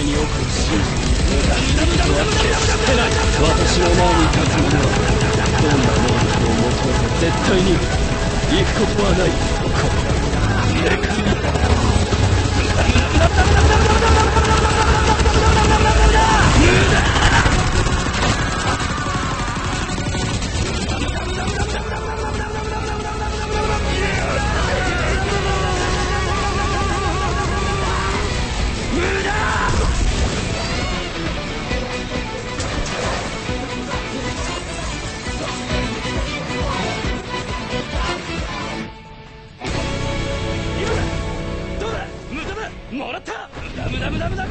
前に奥を信じて無駄になるとは決してない私の前に立つ者はどんな能力を求めて絶対に行くことはない。これがもらった。ダムダムダムダム。